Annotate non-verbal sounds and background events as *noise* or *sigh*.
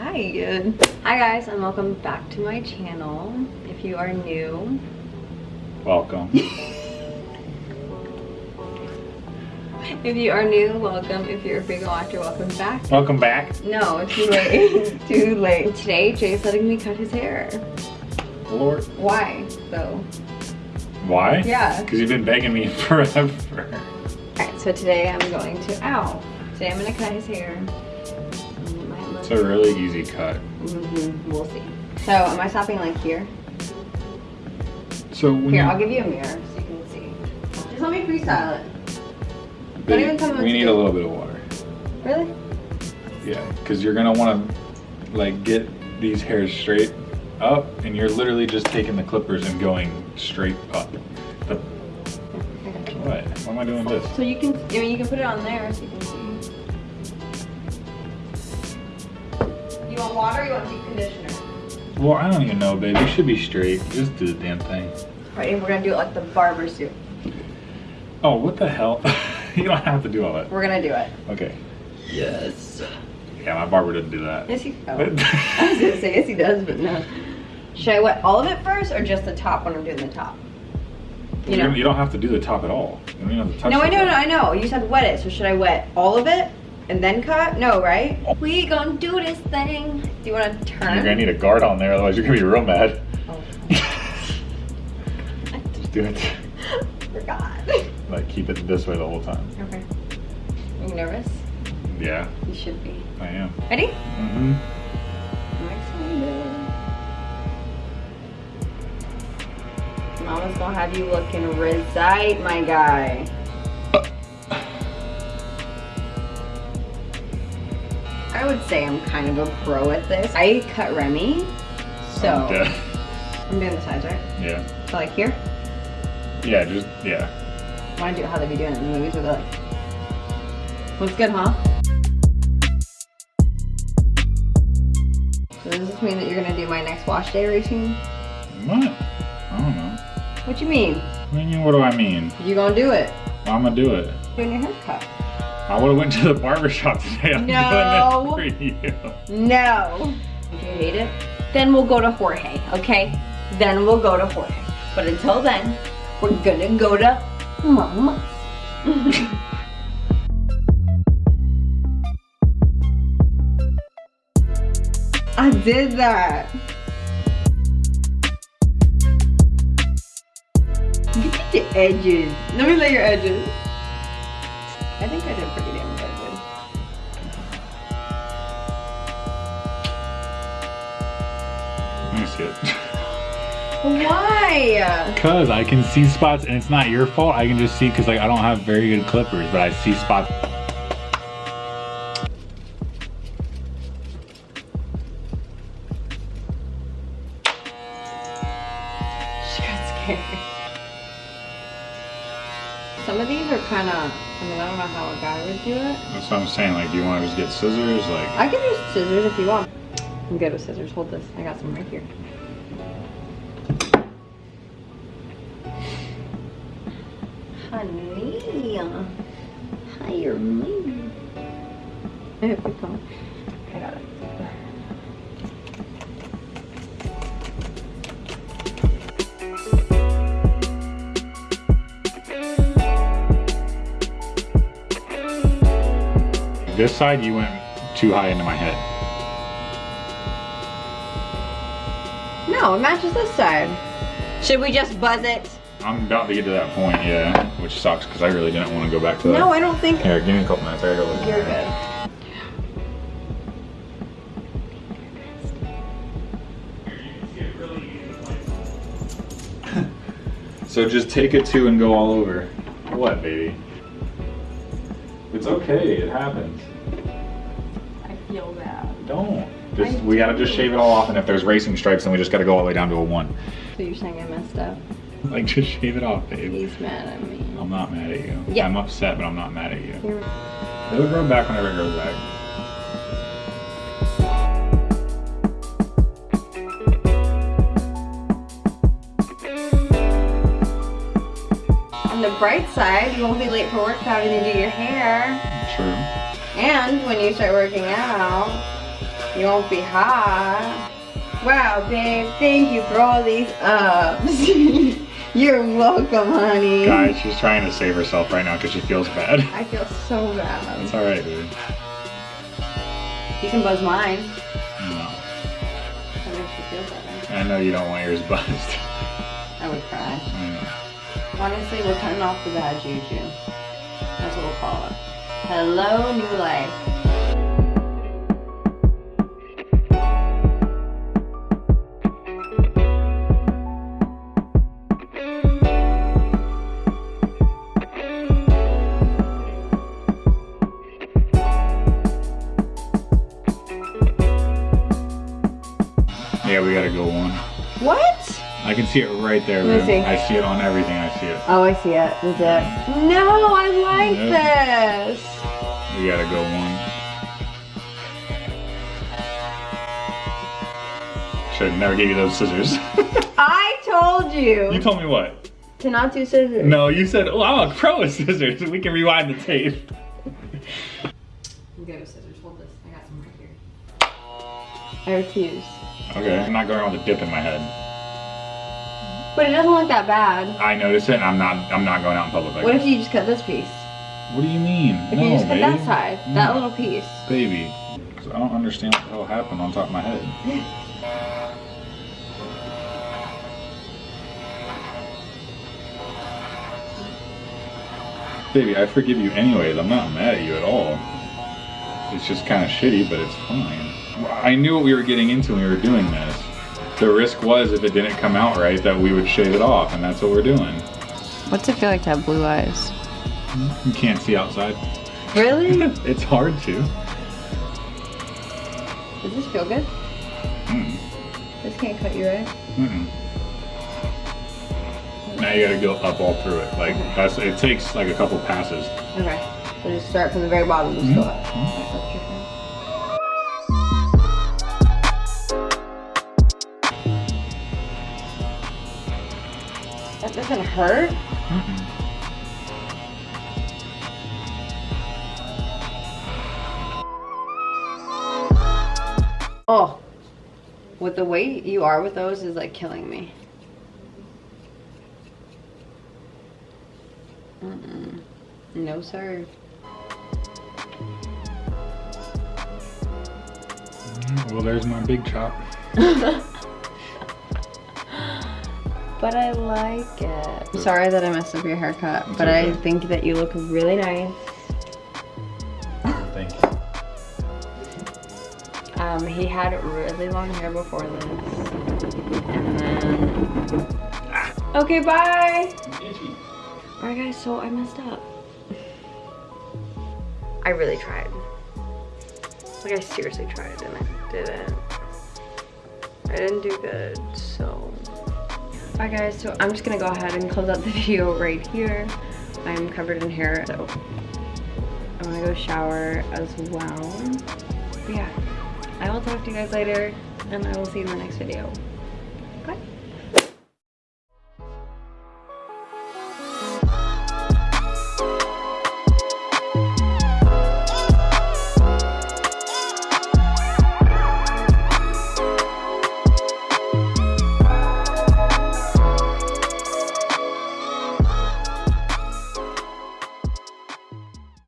Hi. Hi guys and welcome back to my channel. If you are new, Welcome. *laughs* if you are new, welcome. If you're a big watcher, welcome back. Welcome back. No, too late. *laughs* too late. Today Jay's letting me cut his hair. Lord. Why though? Why? Yeah. Because you've been begging me *laughs* forever. Alright, so today I'm going to ow. Today I'm gonna cut his hair. It's a really easy cut. Mhm, We'll see. So am I stopping like here? So Here, I'll give you a mirror so you can see. Just let me freestyle it. babe, even tell me what we need a little bit of water. Really? Yeah, because you're gonna want to like get these hairs straight up, and you're literally just taking the clippers and going straight up. The, what? Why am I doing this? So you can, I mean, you can put it on there so you can see. Want water or you want deep conditioner? Well, I don't even know, babe. You should be straight. Just do the damn thing. Right, and we're gonna do it like the barber suit. Oh, what the hell? *laughs* you don't have to do all that. We're gonna do it. Okay. Yes. Yeah, my barber didn't do that. Yes, he *laughs* oh. I was gonna say yes, he does, but no. Should I wet all of it first or just the top when I'm doing the top? You You, know. don't, you don't have to do the top at all. You don't have to touch No, I know, no. I know. You said wet it, so should I wet all of it and then cut? No, right? We gonna do this thing. Do you wanna turn? You're gonna need a guard on there, otherwise you're gonna be real mad. Oh, *laughs* Just do it. forgot. Like keep it this way the whole time. Okay. Are you nervous? Yeah, You should be. I am. Ready? Mm-hmm. I'm excited. Mama's gonna have you looking resite, my guy. Would say I'm kind of a pro at this. I cut Remy, so I'm. *laughs* I'm doing the sides, right? Yeah. So like here, Yeah, just yeah. Want do how they be doing it in the movies with it. Looks good, huh? So does this mean that you're gonna do my next wash day routine? What? I don't know. What you mean? What do you mean, what do I mean? You gonna do it? I'm gonna do it. Doing your haircut? I would've went to the barber shop *laughs* today. I'm No. doing this for you. No. Do you hate it? Then we'll go to Jorge, okay? Then we'll go to Jorge. But until then, we're gonna go to Mama. *laughs* I did that. Look at the edges. Let me lay your edges. I think I did pretty damn good. Let me see it. Why? Cause I can see spots and it's not your fault. I can just see because like I don't have very good clippers, but I see spots. She got scared. Some of these are kind of, I mean, I don't know how a guy would do it. That's what I'm saying. Like, do you want to just get scissors? Like, I can use scissors if you want. I'm good with scissors. Hold this. I got some right here. Honey. Hi, me. I hope you come. I got it. This side, you went too high into my head. No, it matches this side. Should we just buzz it? I'm about to get to that point, yeah, which sucks because I really didn't want to go back to that. No, I don't think Here, give me a couple minutes. I gotta go look. you're good. *laughs* So just take it two and go all over. What, baby? It's okay. It happens. I feel bad. Don't. Just I we gotta just shave it all off, and if there's racing stripes, then we just gotta go all the way down to a one. So you're saying I messed up? Like just shave it off, babe. He's mad at me. I'm not mad at you. Yeah. I'm upset, but I'm not mad at you. Here. It'll grow back whenever it grows back. The bright side, you won't be late for work having to do your hair. True. And when you start working out, You won't be hot. Wow, babe, thank you for all these ups. *laughs* You're welcome, honey. Guys, she's trying to save herself right now because she feels bad. I feel so bad. It's alright, dude. You can buzz mine. No. That makes you feel better. I know you don't want yours buzzed. I would cry. I know. Honestly, we're cutting off the bad juju. That's what we'll call it. Hello, new life. Yeah, we gotta go one. Can see it right there, see. I see it on everything. I see it. Oh, I see it. Is it? No, I like this. We gotta go one. Should have never gave you those scissors. *laughs* I told you, you told me what? to not do scissors. No, you said, oh, I'm a pro with scissors. We can rewind the tape. *laughs* I'm scissors. Hold this. I got some right here. I refuse. Okay. I'm not going around with a dip in my head. But it doesn't look that bad. I notice it and I'm not I'm not going out in public like What if you just cut this piece? What do you mean? If no, you just cut babe. that side, that little piece. Baby. 'Cause I don't understand what the hell happened on top of my head. *laughs* Baby, I forgive you anyways. I'm not mad at you at all. It's just kind of shitty, but it's fine. I knew what we were getting into when we were doing this. The risk was if it didn't come out right that we would shave it off, and that's what we're doing. What's it feel like to have blue eyes? You can't see outside. Really? *laughs* it's hard to. Does this feel good? Mm. This can't cut you, right? Mm-mm. Now you gotta go up all through it. Like that's it takes like a couple passes. Okay. So just start from the very bottom and just go up. Mhm. That's doesn't hurt? Mm-mm. Oh. With the weight you are with those is like killing me. Mm-mm. No, sir. Mm-hmm. Well, there's my big chop. *laughs* But I like it. I'm sorry that I messed up your haircut, It's but I think that you look really nice. Thank you. Um, he had really long hair before this. And then... Okay, bye! Alright guys, so I messed up. I really tried. Like I seriously tried and I didn't. I didn't do good, so. Bye guys, so I'm just gonna go ahead and close out the *laughs* video right here. I'm covered in hair, so I'm gonna go shower as well. But yeah, I will talk to you guys later and I will see you in the next video.